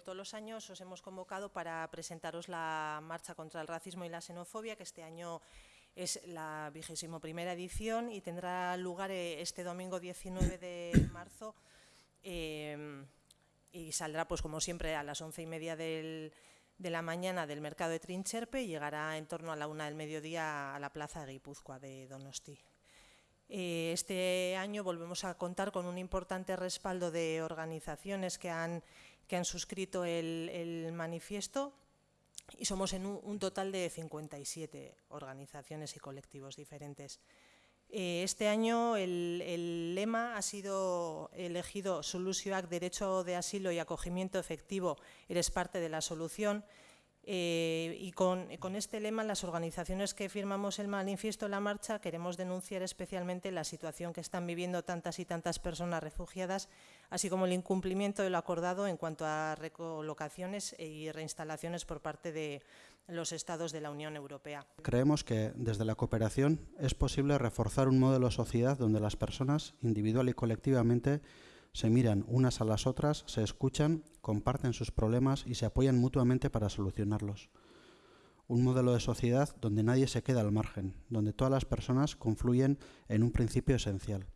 como todos los años, os hemos convocado para presentaros la marcha contra el racismo y la xenofobia, que este año es la vigésimo primera edición y tendrá lugar eh, este domingo 19 de marzo eh, y saldrá, pues como siempre, a las once y media de la mañana del mercado de Trincherpe y llegará en torno a la una del mediodía a la plaza de Guipúzcoa de Donosti. Eh, este año volvemos a contar con un importante respaldo de organizaciones que han, que han suscrito el, manifiesto y somos en un, total de 57 organizaciones y colectivos diferentes. Eh, este año el, lema ha sido elegido Solucionac Derecho de Asilo y Acogimiento Efectivo, eres parte de la solución, eh, y con, este lema, las organizaciones que firmamos el manifiesto la marcha queremos denunciar especialmente la situación que están viviendo tantas y tantas personas refugiadas, así como el incumplimiento de lo acordado en cuanto a recolocaciones y reinstalaciones por parte de los Estados de la Unión Europea. Creemos que desde la cooperación es posible reforzar un modelo de sociedad donde las personas, individual y colectivamente, se miran unas a las otras, se escuchan, comparten sus problemas y se apoyan mutuamente para solucionarlos. Un modelo de sociedad donde nadie se queda al margen, donde todas las personas confluyen en un principio esencial.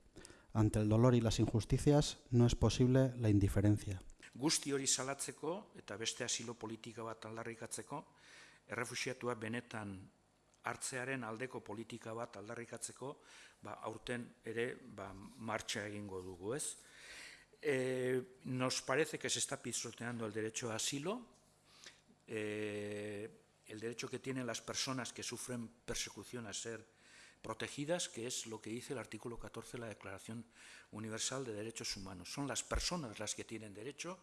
Ante el dolor y las injusticias no es posible la indiferencia. Guzti hori salatzeko eta beste asilo politika bat aldarrikatzeko, errefusiatua benetan hartzearen aldeko politika bat aldarrikatzeko, ba, aurten ere ba, martxa egingo dugu ez. Eh, nos parece que se está pisoteando el derecho a asilo, eh, el derecho que tienen las personas que sufren persecución a ser protegidas, que es lo que dice el artículo 14 de la Declaración Universal de Derechos Humanos. Son las personas las que tienen derecho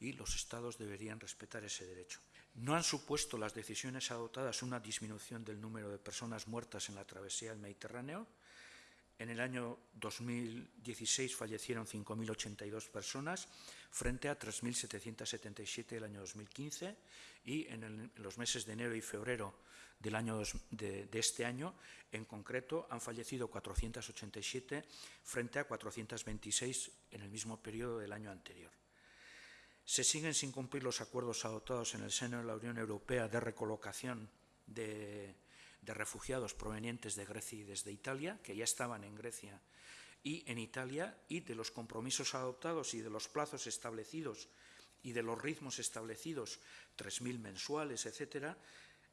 y los Estados deberían respetar ese derecho. No han supuesto las decisiones adoptadas una disminución del número de personas muertas en la travesía del Mediterráneo, en el año 2016 fallecieron 5.082 personas frente a 3.777 el año 2015 y en, los meses de enero y febrero del año de, este año, en concreto, han fallecido 487 frente a 426 en el mismo periodo del año anterior. Se siguen sin cumplir los acuerdos adoptados en el seno de la Unión Europea de recolocación de de refugiados provenientes de Grecia y desde Italia, que ya estaban en Grecia y en Italia, y de los compromisos adoptados y de los plazos establecidos y de los ritmos establecidos, 3.000 mensuales, etcétera,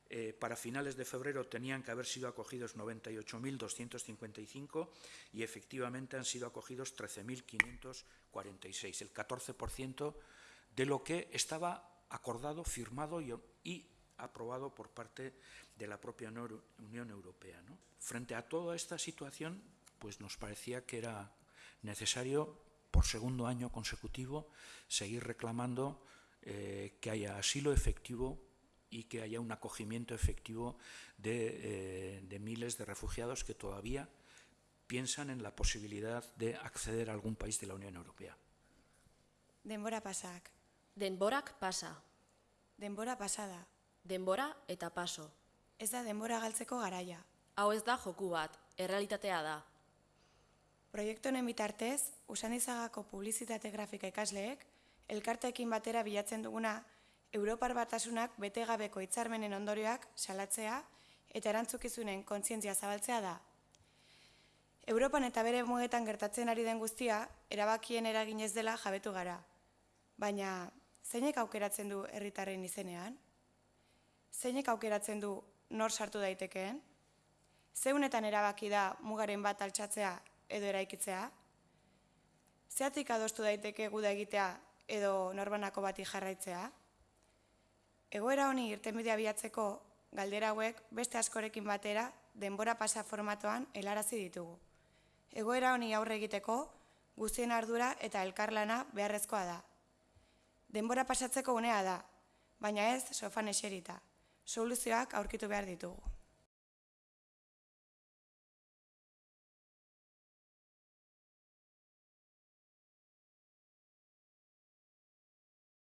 eh, para finales de febrero tenían que haber sido acogidos 98.255 y efectivamente han sido acogidos 13.546, el 14% de lo que estaba acordado, firmado y, y aprobado por parte de la propia Unión Europea. Frente a toda esta situación, pues nos parecía que era necesario, por segundo año consecutivo, seguir reclamando eh, que haya asilo efectivo y que haya un acogimiento efectivo de, eh, de miles de refugiados que todavía piensan en la posibilidad de acceder a algún país de la Unión Europea. Denbora pasak. Denborak pasa. Denbora pasada. Denbora eta paso. Ez da denbora galtzeko garaia. Hau ez da joku bat, errealitatea da. Proiektu honen bitartez, usanizagako publizitate grafika ikasleek, elkarteekin batera bilatzen duguna, Europar batasunak betegabeko hitzarmenen ondorioak salatzea eta erantzukizunen kontzientzia zabaltzea da. Europan eta bere mugetan gertatzen ari den guztia, erabakien eraginez dela jabetu gara. Baina, zeinek aukeratzen du herritarren izenean? Zeinek aukeratzen du nor sartu daitekeen? Zeunetan erabaki da mugaren bat altxatzea edo eraikitzea? Zeatik adostu daiteke guda egitea edo norbanako bati jarraitzea? Egoera honi irtenbidea biatzeko galdera hauek beste askorekin batera denbora pasa formatoan helarazi ditugu. Egoera honi aurre egiteko guztien ardura eta elkarlana beharrezkoa da. Denbora pasatzeko unea da, baina ez sofan eserita soluzioak aurkitu behar ditugu.